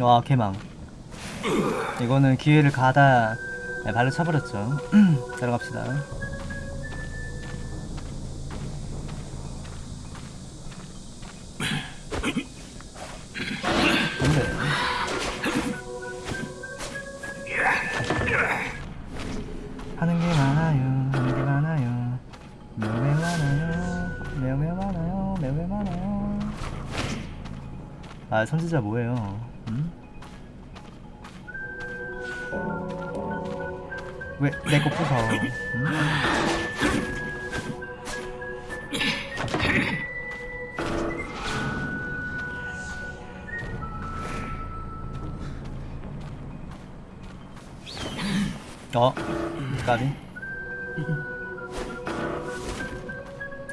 와 개망. 이거는 기회를 가다 네, 발로 차버렸죠. 들어갑시다. 하는 게 아 선지자 뭐예요 음? 왜내 거 부숴 음? 어? 까비?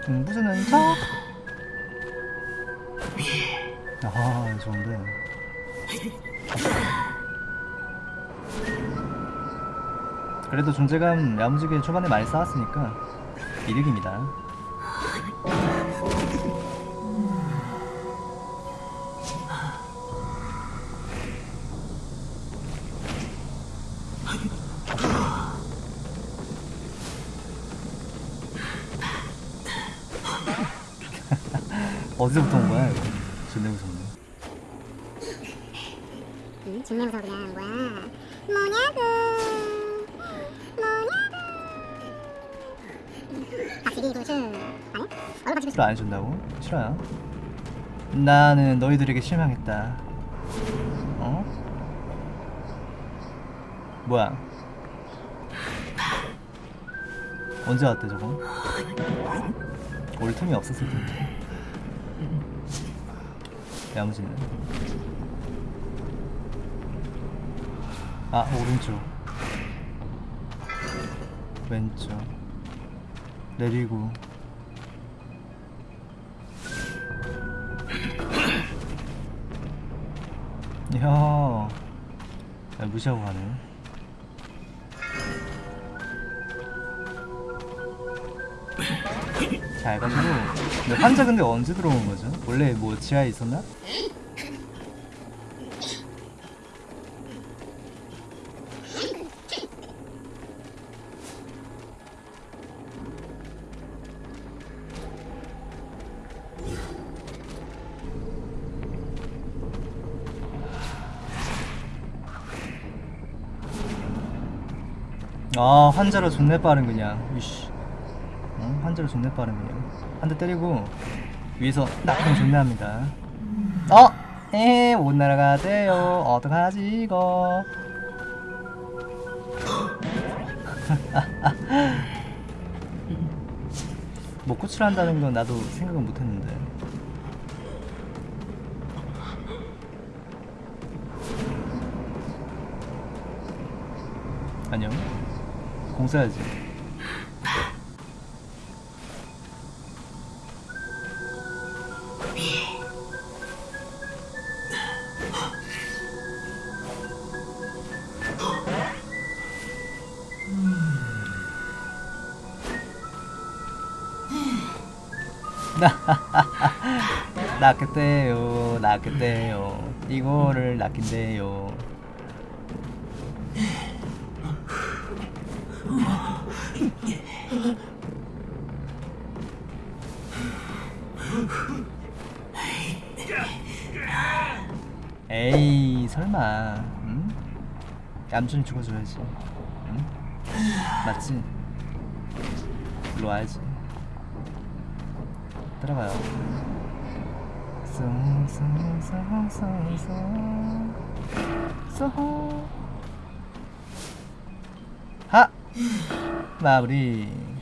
음, 부수는 척? 아, 좋은데. 그래도 존재감 야무지게 초반에 많이 쌓았으니까 이득입니다. 어디서부터 온 거야, 이거? 존나 무섭네. 응? 존나 무서워 그냥 뭐야 뭐냐고 뭐냐고 박치기 구슬 아니야? 얼굴 박치기 또안 해준다고? 싫어요. 나는 너희들에게 실망했다. 어? 뭐야? 언제 왔대 저거? 올 틈이 없었을 텐데. 야무지네. 아 오른쪽. 왼쪽. 내리고. 야, 야 무시하고 가네. 잘 가지고. 근데 환자 근데 언제 들어온 거죠? 원래 뭐 지하에 있었나? 아 환자로 존내 빠른 그냥 이씨 어? 환자로 존내 그냥 한대 때리고 위에서 낙하면 존내 합니다. 어? 에못 날아가대요. 어떡하지 이거? 뭐 구출한다는 건 나도 생각은 못했는데. 아니요 공 써야지 낚였대요 낚였대요 이거를 낚인대요 에이 설마 응? 얌전히 죽어줘야지 응? 맞지? 일로 와야지 들어가요. 하! 마무리